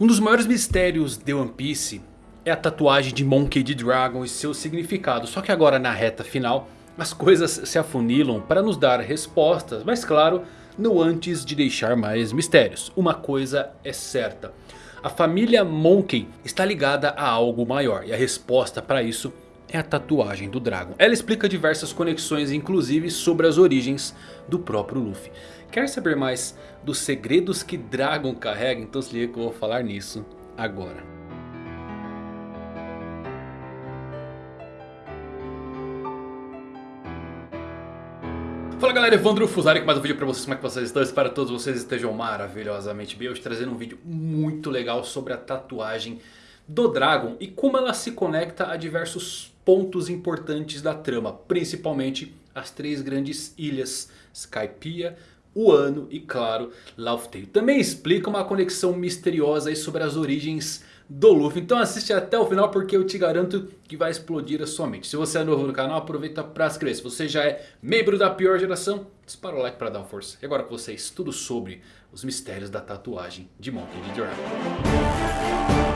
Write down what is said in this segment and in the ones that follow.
Um dos maiores mistérios de One Piece é a tatuagem de Monkey D. Dragon e seu significado. Só que agora na reta final as coisas se afunilam para nos dar respostas. Mas claro, não antes de deixar mais mistérios. Uma coisa é certa. A família Monkey está ligada a algo maior. E a resposta para isso é a tatuagem do Dragon. Ela explica diversas conexões inclusive sobre as origens do próprio Luffy. Quer saber mais dos segredos que Dragon carrega? Então se liga que eu vou falar nisso agora. Fala galera, Evandro Fusari com mais um vídeo pra vocês, como é que vocês estão? Espero que todos vocês estejam maravilhosamente bem. Hoje trazendo um vídeo muito legal sobre a tatuagem do Dragon e como ela se conecta a diversos pontos importantes da trama. Principalmente as três grandes ilhas, Skypiea, Wano e claro, Laugh Também explica uma conexão misteriosa sobre as origens do Luffy. Então assiste até o final porque eu te garanto que vai explodir a sua mente. Se você é novo no canal, aproveita para se inscrever. Se você já é membro da pior geração, dispara o like para dar uma força. E agora com vocês, tudo sobre os mistérios da tatuagem de Monkey D. Dragon.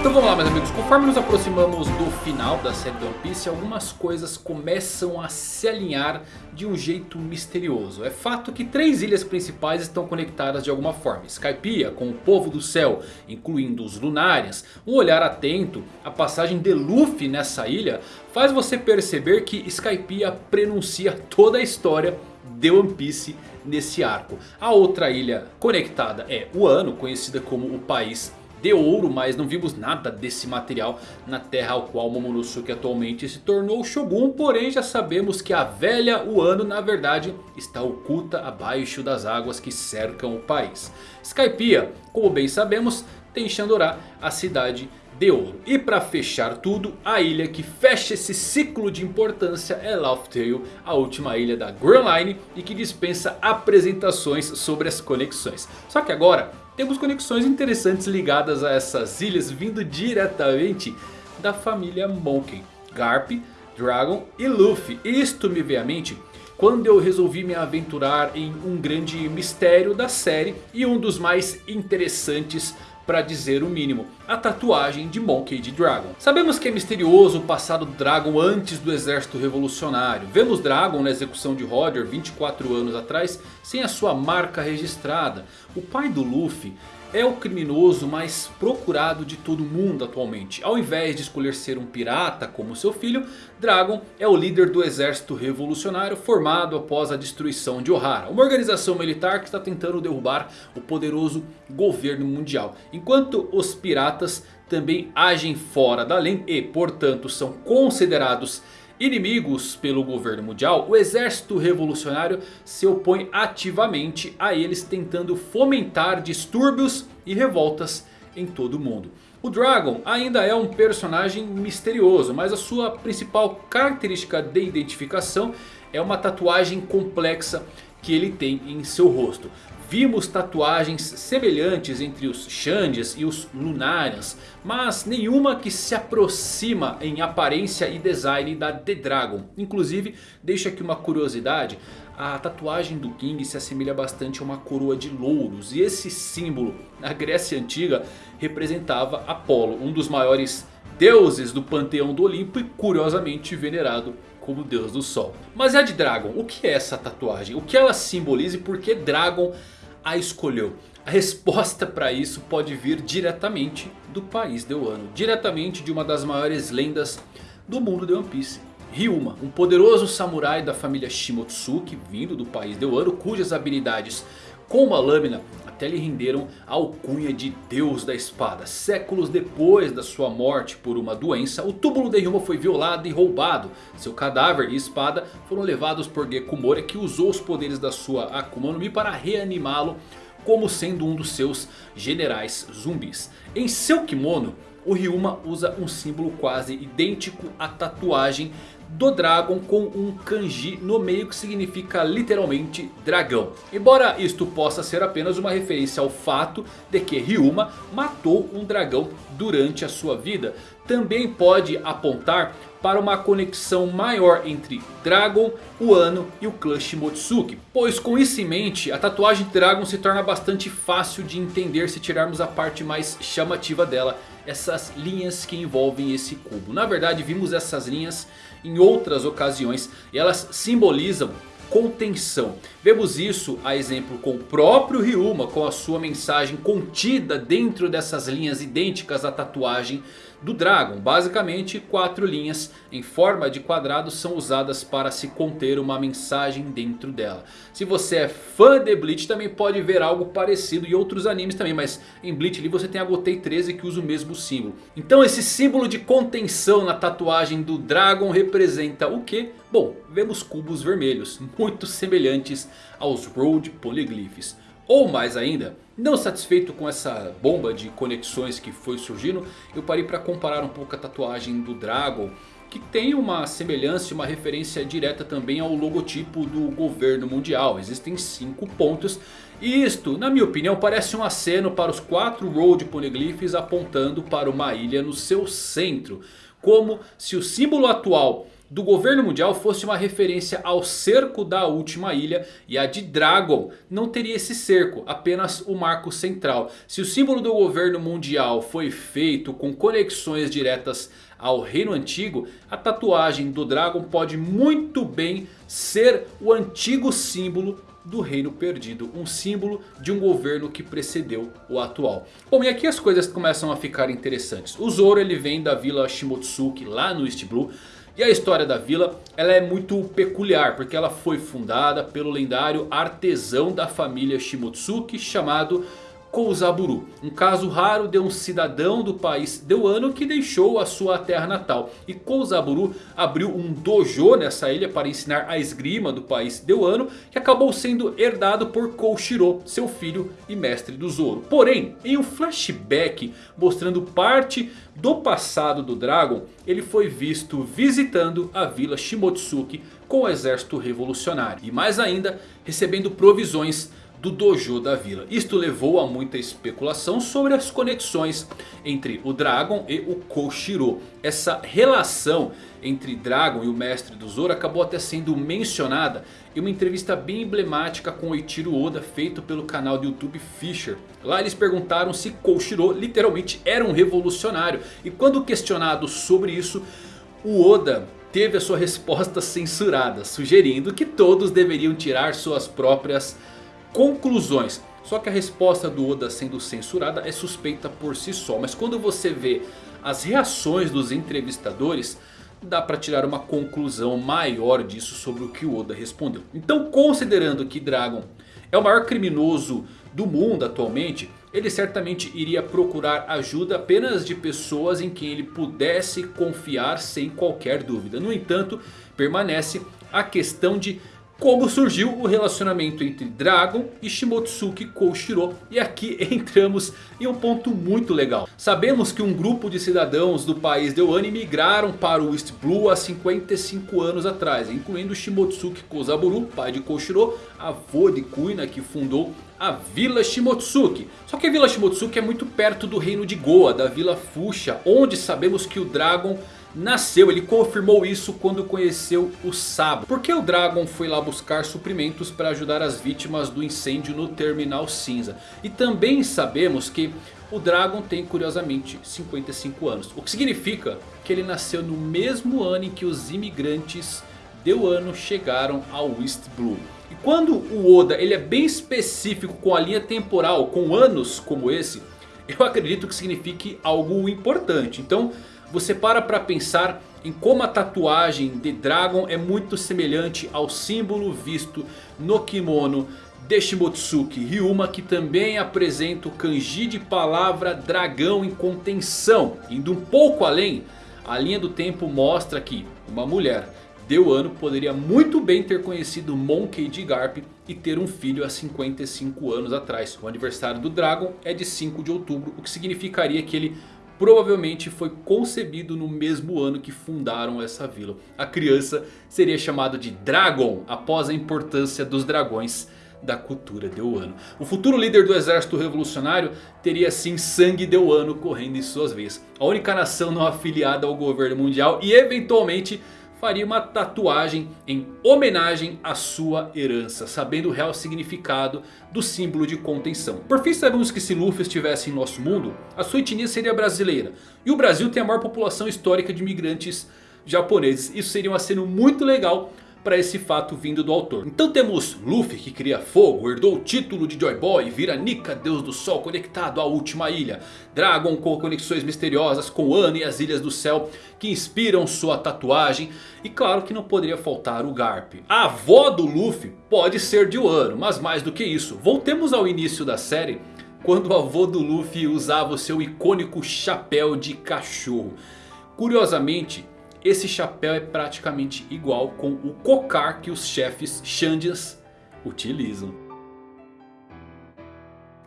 Então vamos lá meus amigos, conforme nos aproximamos do final da série do One Piece Algumas coisas começam a se alinhar de um jeito misterioso. É fato que três ilhas principais estão conectadas de alguma forma. Skypiea com o povo do céu, incluindo os Lunarians Um olhar atento à passagem de Luffy nessa ilha Faz você perceber que Skypiea prenuncia toda a história de One Piece nesse arco. A outra ilha conectada é Wano, conhecida como o país de ouro, mas não vimos nada desse material na terra ao qual Momonosuke atualmente se tornou Shogun. Porém já sabemos que a velha Wano na verdade está oculta abaixo das águas que cercam o país. Skypiea, como bem sabemos, tem Shandorá, a cidade de ouro. E para fechar tudo, a ilha que fecha esse ciclo de importância é Laugh Tale, a última ilha da Grand Line e que dispensa apresentações sobre as conexões. Só que agora temos conexões interessantes ligadas a essas ilhas vindo diretamente da família Monkey. Garp, Dragon e Luffy. Isto me veio à mente quando eu resolvi me aventurar em um grande mistério da série e um dos mais interessantes para dizer o mínimo, a tatuagem de Monkey D. Dragon. Sabemos que é misterioso o passado do Dragon antes do exército revolucionário. Vemos Dragon na execução de Roger 24 anos atrás sem a sua marca registrada. O pai do Luffy é o criminoso mais procurado de todo mundo atualmente. Ao invés de escolher ser um pirata como seu filho, Dragon é o líder do exército revolucionário formado após a destruição de Ohara. Uma organização militar que está tentando derrubar o poderoso governo mundial. Enquanto os piratas também agem fora da lei e portanto são considerados inimigos pelo governo mundial, o exército revolucionário se opõe ativamente a eles tentando fomentar distúrbios e revoltas em todo o mundo. O Dragon ainda é um personagem misterioso, mas a sua principal característica de identificação é uma tatuagem complexa que ele tem em seu rosto. Vimos tatuagens semelhantes entre os Xandias e os Lunarians. Mas nenhuma que se aproxima em aparência e design da The Dragon. Inclusive, deixa aqui uma curiosidade. A tatuagem do King se assemelha bastante a uma coroa de louros. E esse símbolo na Grécia Antiga representava Apolo. Um dos maiores deuses do panteão do Olimpo e curiosamente venerado como deus do sol. Mas a de Dragon, o que é essa tatuagem? O que ela simboliza e por que Dragon a escolheu? A resposta para isso pode vir diretamente do país de Wano. Diretamente de uma das maiores lendas do mundo de One Piece. Ryuma, um poderoso samurai da família Shimotsuki, vindo do país de Wano, cujas habilidades com uma lâmina até lhe renderam a alcunha de Deus da Espada. Séculos depois da sua morte por uma doença, o túmulo de Ryuma foi violado e roubado. Seu cadáver e espada foram levados por Gekumori que usou os poderes da sua Akuma no Mi para reanimá-lo como sendo um dos seus generais zumbis. Em seu kimono, o Ryuma usa um símbolo quase idêntico à tatuagem do Dragon com um kanji no meio que significa literalmente dragão. Embora isto possa ser apenas uma referência ao fato de que Ryuma matou um dragão durante a sua vida. Também pode apontar para uma conexão maior entre Dragon, Wano e o clã Shimotsuki. Pois com isso em mente, a tatuagem Dragon se torna bastante fácil de entender se tirarmos a parte mais chamativa dela. Essas linhas que envolvem esse cubo. Na verdade vimos essas linhas em outras ocasiões e elas simbolizam contenção. Vemos isso a exemplo com o próprio Ryuma com a sua mensagem contida dentro dessas linhas idênticas à tatuagem do Dragon. Basicamente quatro linhas em forma de quadrado são usadas para se conter uma mensagem dentro dela. Se você é fã de Bleach também pode ver algo parecido em outros animes também. Mas em Bleach ali você tem a Gotei 13 que usa o mesmo símbolo. Então esse símbolo de contenção na tatuagem do Dragon representa o que? Bom, vemos cubos vermelhos muito semelhantes aos Road Polyglyphs. Ou mais ainda, não satisfeito com essa bomba de conexões que foi surgindo, eu parei para comparar um pouco a tatuagem do Dragon, que tem uma semelhança e uma referência direta também ao logotipo do governo mundial. Existem cinco pontos e isto, na minha opinião, parece um aceno para os quatro Road Poneglyphs apontando para uma ilha no seu centro. Como se o símbolo atual do governo mundial fosse uma referência ao cerco da última ilha. E a de Dragon não teria esse cerco, apenas o marco central. Se o símbolo do governo mundial foi feito com conexões diretas ao reino antigo. A tatuagem do Dragon pode muito bem ser o antigo símbolo do reino perdido. Um símbolo de um governo que precedeu o atual. Bom, e aqui as coisas começam a ficar interessantes. O Zoro ele vem da vila Shimotsuki lá no East Blue. E a história da vila ela é muito peculiar porque ela foi fundada pelo lendário artesão da família Shimotsuki chamado Kouzaburu. Um caso raro de um cidadão do país Deuano que deixou a sua terra natal. E Kouzaburu abriu um dojo nessa ilha para ensinar a esgrima do país Deuano. Que acabou sendo herdado por Koushiro, seu filho e mestre do Zoro. Porém, em um flashback mostrando parte do passado do Dragon. Ele foi visto visitando a vila Shimotsuki com o exército revolucionário. E mais ainda, recebendo provisões do dojo da vila. Isto levou a muita especulação sobre as conexões entre o Dragon e o Koshiro. Essa relação entre Dragon e o mestre do Zoro acabou até sendo mencionada em uma entrevista bem emblemática com Eiichiro Oda feito pelo canal do YouTube Fisher. Lá eles perguntaram se Koshiro literalmente era um revolucionário. E quando questionado sobre isso, o Oda teve a sua resposta censurada, sugerindo que todos deveriam tirar suas próprias conclusões. Só que a resposta do Oda sendo censurada é suspeita por si só. Mas quando você vê as reações dos entrevistadores, dá para tirar uma conclusão maior disso sobre o que o Oda respondeu. Então considerando que Dragon é o maior criminoso do mundo atualmente, ele certamente iria procurar ajuda apenas de pessoas em quem ele pudesse confiar sem qualquer dúvida. No entanto, permanece a questão de como surgiu o relacionamento entre Dragon e Shimotsuki Koushiro. E aqui entramos em um ponto muito legal. Sabemos que um grupo de cidadãos do país de Wano migraram para o East Blue há 55 anos atrás. Incluindo Shimotsuki Kozaburu, pai de Koushiro, avô de Kuina que fundou a Vila Shimotsuki. Só que a Vila Shimotsuki é muito perto do reino de Goa, da Vila Fuxia. Onde sabemos que o Dragon nasceu. Ele confirmou isso quando conheceu o Sabo. Porque o Dragon foi lá buscar suprimentos para ajudar as vítimas do incêndio no Terminal Cinza. E também sabemos que o Dragon tem curiosamente 55 anos. O que significa que ele nasceu no mesmo ano em que os imigrantes de Wano chegaram ao East Blue. E quando o Oda ele é bem específico com a linha temporal, com anos como esse, eu acredito que signifique algo importante. Então você para para pensar em como a tatuagem de Dragon é muito semelhante ao símbolo visto no kimono de Shimotsuki Ryuma que também apresenta o kanji de palavra dragão em contenção. Indo um pouco além, a linha do tempo mostra que uma mulher de Wano poderia muito bem ter conhecido Monkey D. Garp e ter um filho há 55 anos atrás. O aniversário do Dragon é de 5 de outubro, o que significaria que ele provavelmente foi concebido no mesmo ano que fundaram essa vila. A criança seria chamada de Dragon após a importância dos dragões da cultura Deuano. O futuro líder do exército revolucionário teria sim sangue Deuano correndo em suas veias. A única nação não afiliada ao governo mundial e eventualmente faria uma tatuagem em homenagem à sua herança, sabendo o real significado do símbolo de contenção. Por fim sabemos que se Luffy estivesse em nosso mundo, a sua etnia seria brasileira. E o Brasil tem a maior população histórica de imigrantes japoneses. Isso seria um aceno muito legal para esse fato vindo do autor. Então temos Luffy que cria fogo, herdou o título de Joy Boy, vira Nika, deus do sol conectado à última ilha. Dragon com conexões misteriosas com Ano e as ilhas do céu que inspiram sua tatuagem. E claro que não poderia faltar o Garp. A avó do Luffy pode ser de Wano, mas mais do que isso. Voltemos ao início da série quando o avô do Luffy usava o seu icônico chapéu de cachorro. Curiosamente esse chapéu é praticamente igual com o cocar que os chefes Xandias utilizam.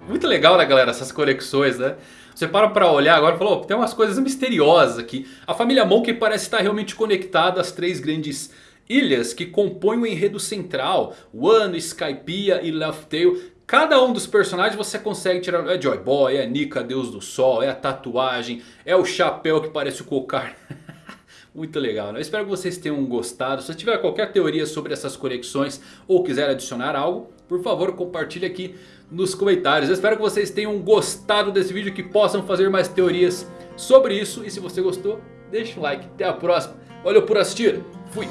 Muito legal né galera essas conexões né. Você para pra olhar agora e fala, tem umas coisas misteriosas aqui. A família Monkey parece estar realmente conectada às três grandes ilhas que compõem o enredo central. Wano, Skypiea e Tail. Cada um dos personagens você consegue tirar. É Joy Boy, é Nika, Deus do Sol, é a tatuagem, é o chapéu que parece o cocar. Muito legal, né? Eu espero que vocês tenham gostado. Se tiver qualquer teoria sobre essas conexões ou quiser adicionar algo, por favor compartilhe aqui nos comentários. Eu espero que vocês tenham gostado desse vídeo, que possam fazer mais teorias sobre isso. E se você gostou, deixa um like. Até a próxima. Valeu por assistir. Fui.